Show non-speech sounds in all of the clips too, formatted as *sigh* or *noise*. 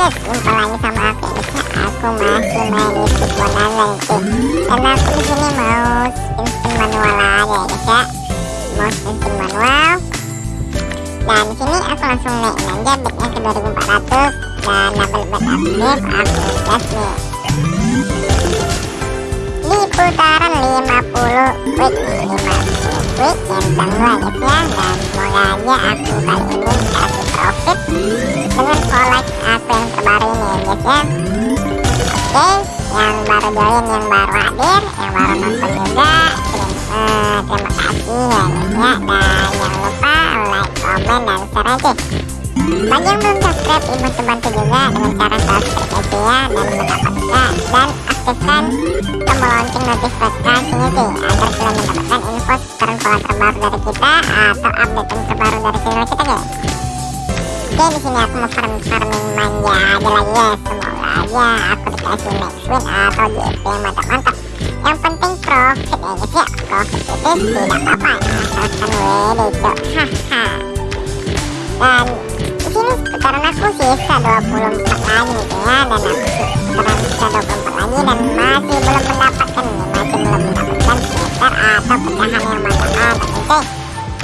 guys jumpa lagi sama aku ya ya aku masih main di Bonanza cuy dan aku di sini mau spin manual aja ya guys ya. Mau spin manual. Dan di sini aku langsung naikin aja bednya ke 2400 dan double bed aktif aku gas nih di putaran 50 quick nih 50 quick yang kedua guys ya. Dan semoga aja aku kali ini ya. Oke yang baru join yang baru hadir yang baru nonton juga. Terima, kasih ya ya dan jangan lupa like komen dan share aja bagi yang belum subscribe bantu bantu juga dengan cara subscribe aja ya dan mendapatkan dan aktifkan tombol lonceng notifikasinya sih agar kalian mendapatkan info terbaru dari kita atau update terbaru dari channel kita guys Oke di sini aku mau farming farming manja aja lagi ya. Semoga aja aku dikasih max win atau GP yang mantap-mantap yang penting profit ya guys ya profit itu tidak apa-apa. Asalkan WD cok haha. Dan di sini putaran aku sisa 24 lagi gitu ya. Dan aku putaran sisa 24 lagi dan masih belum mendapatkan masih belum mendapatkan skater atau pecahan yang mantap-mantap nih cuy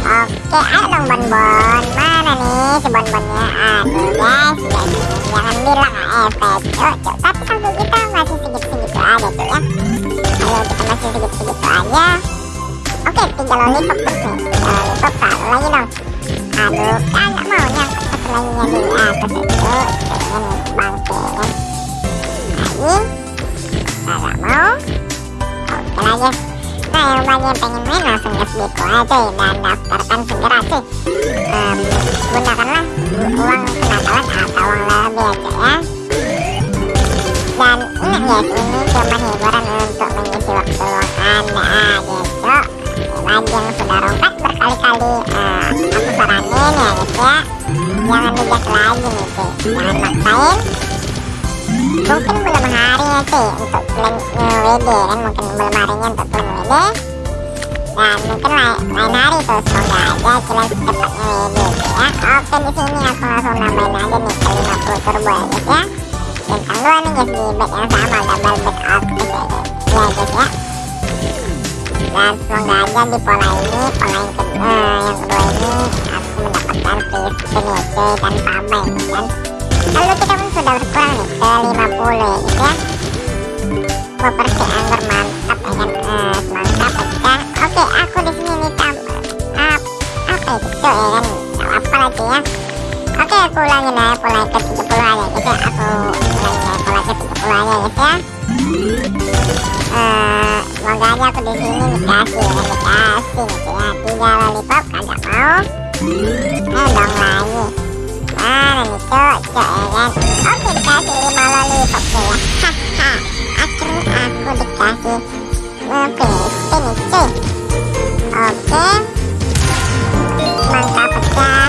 Oke, ayo dong bonbon. Mana nih si bonbonnya? Aduh guys, guys, jangan bilang AFK, cok, cok. Tapi sampai kita masih segitu-segitu aja tuh ya. Ayo kita masih segitu-segitu aja. Oke, tiga lollipop terus nih. Tiga lollipop satu lagi dong. Aduh, kagak mau nyangkut satu lagi nya di atas itu. Kayaknya nih bangke kan. Lagi, kagak mau. Oke lagi. Nah yang yang pengen main langsung gas Biko aja cuy dan daftarkan segera um, gunakanlah uang kenakalan atau uang lebih ya cuy ya. Dan ingat guys ini cuma hiburan untuk mengisi waktu luang anda aja cok yang sudah rompat berkali-kali uh, aku saranin ya guys ya. Jangan digas lagi nih cuy. Jangan maksain mungkin belum harinya sih untuk plan WD kan mungkin belum harinya untuk plan WD dan mungkin lain, lain hari tuh semoga aja kalian secepatnya WD gitu ya. Oke di sini aku langsung nambahin aja nih ke 50 turbo ya guys ya. Bintang 2 nih guys di bed yang sama double bed aktif ya. Guys ya ya. Dan semoga aja di pola ini pola yang kedua yang kedua ini aku mendapatkan free spin ya cuy tanpa bank dan lalu kita pun sudah berkurang nih ke 50 ya guys ya properti anggur mantap ya kan? Eh, mantap pecah oke aku di sini nih tam up apa itu ya kan? Apa cuy ya. Oke aku ulangin aja pola ke 30 aja guys ya. Aku ulangin aja pola ke 30 aja guys ya. Eh semoga aja aku di sini dikasih ya dikasih gitu ya. Tiga lollipop kagak mau eh dong lagi mana nih cok cok ya kan oke dikasih lima lollipop ya haha akhirnya aku dikasih. Nge-spin nih cuy oke. Mantap pecah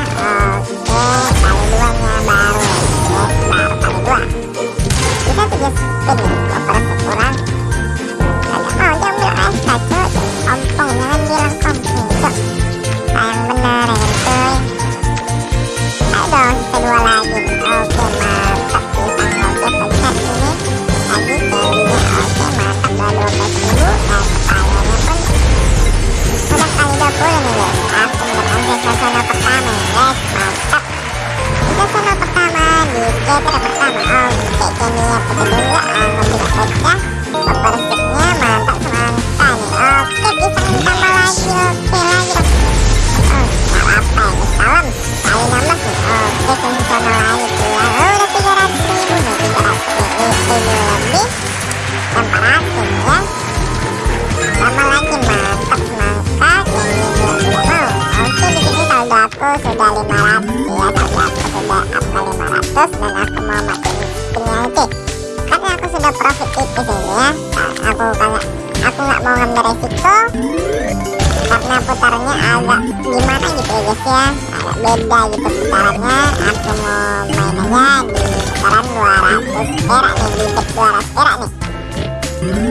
500 dan aku mau matiin spinnya itu karena aku sudah profit tipis ini ya. Aku kayak aku nggak mau ngambil resiko. Karena putarannya agak gimana gitu ya guys ya. Agak beda gitu putarannya. Aku mau main aja di putaran 200 perak nih di bet 200 perak nih.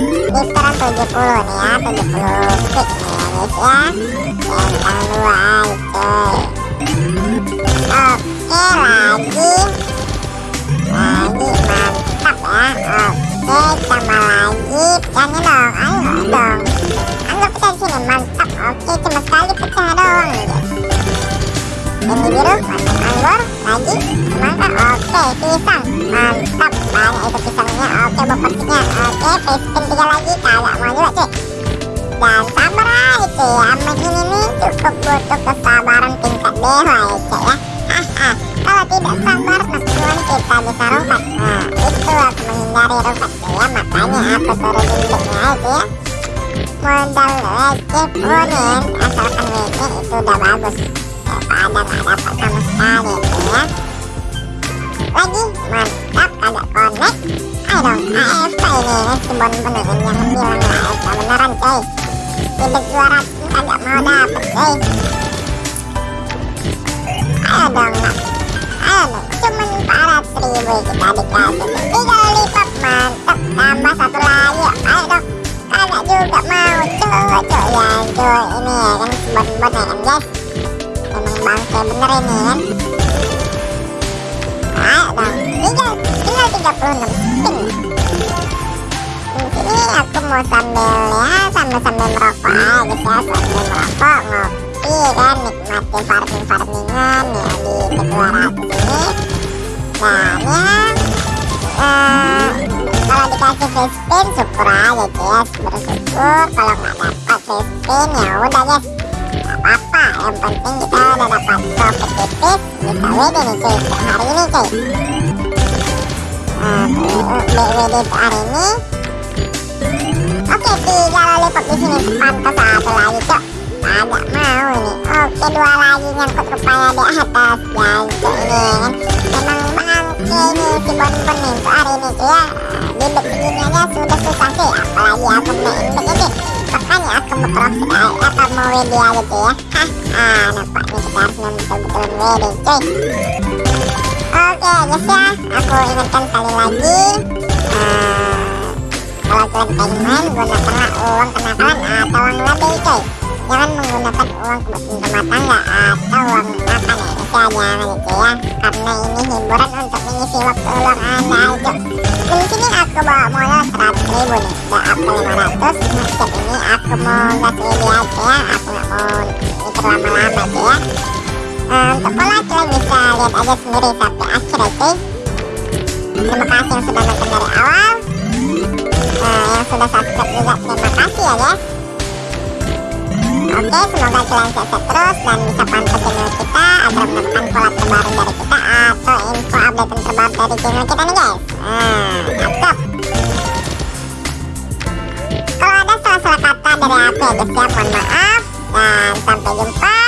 Di putaran 70 nih ya 70 fix nih ya guys ya. Bintang 2 aja. Coy oke lagi oke tambah lagi. Pecahnya dong ayo dong. Anggap pecah di mantap. Oke cuma sekali pecah guys ini biru mantap anggur lagi semangka oke pisang. Mantap banyak itu pisangnya. Oke bokornya oke face tiga lagi. Kagak mau juga cuy. Dan sabar aja cuy aman ini nih cukup butuh kesabaran tingkat dewa ya cuy ya. haha kalau *laughs* tidak sabar teman kita bisa rompat nah itu aku menghindari rompat cuy ya makanya aku turun indeknya itu ya. Modal receh punin asalkan win itu udah bagus. Daripada nggak dapat sama sekali itu ya. Lagi mantap kagak connect. Ayo dong AFK ini si bon yang bilang AFK beneran coy tidak 200 kagak mau dapet coy ayo dong cuman 400 ribu kita dikasih tiga lipat mantap tambah satu lagi ayo dong kagak juga mau coy ya coy ini ya kan bon ya kan guys emang bangke bener ini kan ayo dong tinggal tinggal 36 spin di sini aku mau sambil ya sambil sambil merokok aja ya sambil merokok ngopi kan nikmati farming farmingan ya di kedua ini dan ya eh, kalau dikasih free spin syukur aja guys bersyukur. Kalau nggak dapat free spin ya udah guys. Apa-apa yang penting kita udah dapat tipis bisa WD nih cuy hari ini cuy. Nah, BWD untuk hari ini. Oke tiga lollipop di sini pantas satu lagi cok agak mau ini oke dua lagi nyangkut rupanya di atas cok ini kan memang bangke ini si bonbon nih untuk hari ini cuy ya di segini aja sudah susah sih apalagi aku main ini makanya aku profit atau mau aja cuy ya hah ah nampak nih kita harus betul-betul WD cuy oke guys ya. Aku ingatkan sekali lagi uh, kalau kalian pengen main gunakanlah uang kenakalan atau uang lebih coy jangan menggunakan uang kebutuhan rumah tangga atau uang makan ya guys ya jangan itu ya karena ini hiburan untuk mengisi waktu luang anda aja. Di sini aku bawa modal 100 ribu nih udah ke 500 setiap ini aku mau gas ini aja ya aku nggak mau mikir lama-lama aja ya. Uh, untuk pola kalian bisa lihat aja sendiri sampai akhir ya cuy terima kasih yang sudah nonton dari awal. Uh, yang sudah subscribe juga terima kasih ya guys Oke, semoga kalian sehat terus dan bisa pantau channel kita agar mendapatkan pola terbaru dari kita atau info update terbaru dari channel kita nih guys. Nah, cakep. Kalau ada salah-salah kata dari aku ya guys ya, mohon maaf dan sampai jumpa